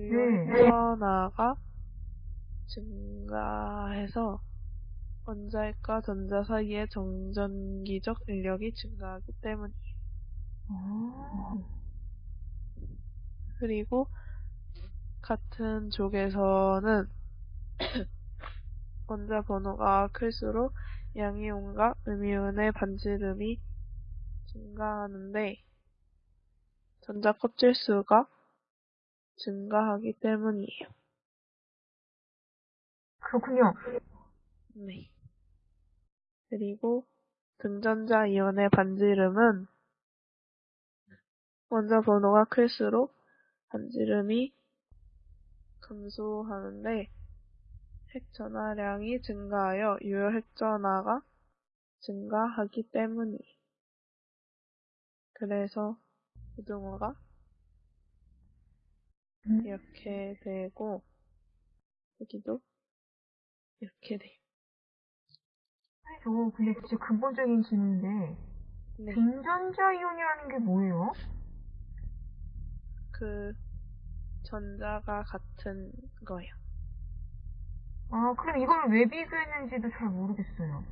유효전화가 증가해서 원자핵과 전자 사이의 정전기적 인력이 증가하기 때문이에요. 아, 그리고 같은 족에서는 원자 번호가 클수록 양이온과 음이온의 반지름이 증가하는데 전자 껍질 수가 증가하기 때문이에요. 그렇군요. 네. 그리고 등전자 이온의 반지름은 원자 번호가 클수록 반지름이 감소하는데 핵 전하량이 증가하여 유효 핵 전하가 증가하기 때문이에요. 그래서 고등어가 음. 이렇게 되고 여기도 이렇게 돼요. 저거 근데 진짜 근본적인 질문인데 네. 등전자 이온이라는 게 뭐예요? 그 전자가 같은 거예요. 아, 그럼 이걸 왜 비교했는지도 잘 모르겠어요.